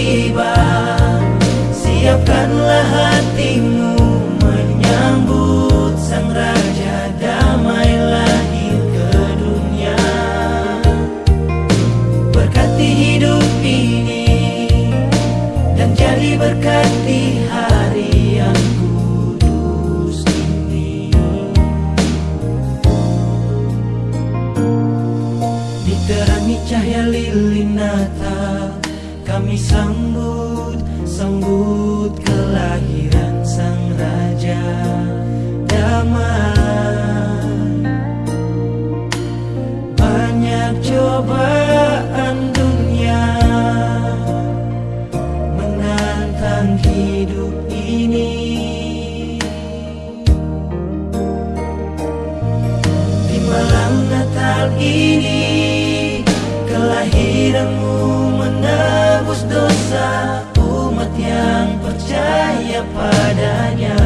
tiba Siapkanlah hatimu menyambut sang raja damai lahir ke dunia. Berkati hidup ini dan jadi berkati hari yang kudus ini. Diterangi cahaya lilin kami sambut Sambut kelahiran sang Raja Damai. Banyak cobaan dunia Menantang hidup ini. Di malam Natal ini Kelahiranmu menebus dosa Umat yang percaya padanya.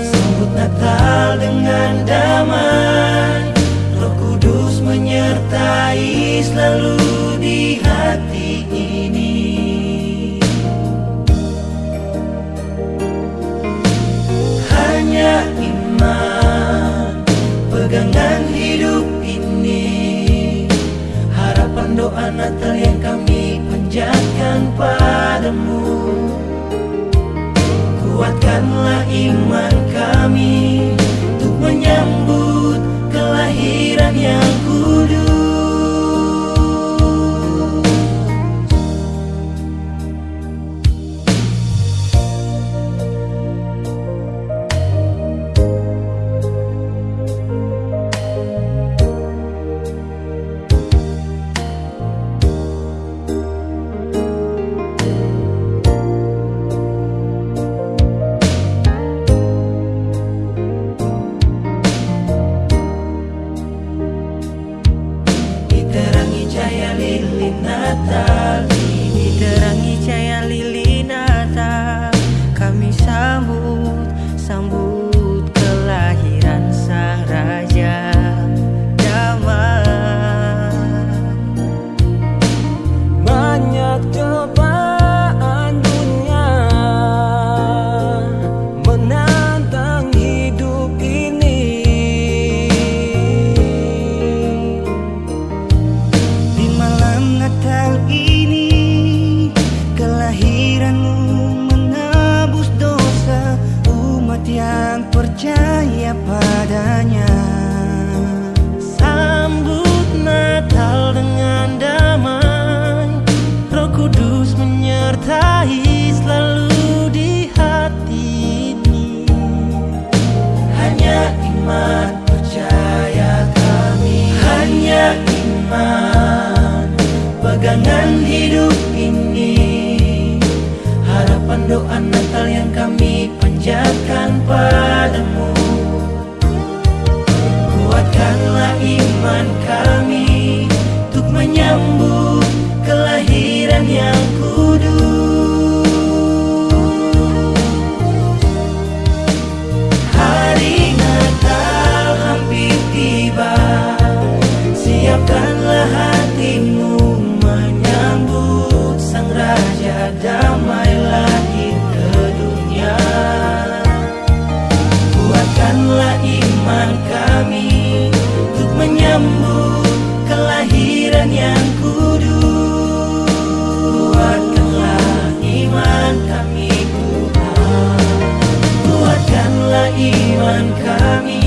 Sambut Natal dengan damai Roh Kudus menyertai selalu di hati ini. Hanya iman Pegangan hidup doa Natal yang kami panjatkan padamu iman Pegangan hidup ini Harapan doa Natal yang kami panjatkan padamu. Kuatkanlah iman kami Untuk menyambut kelahiran yang kudus iman kami.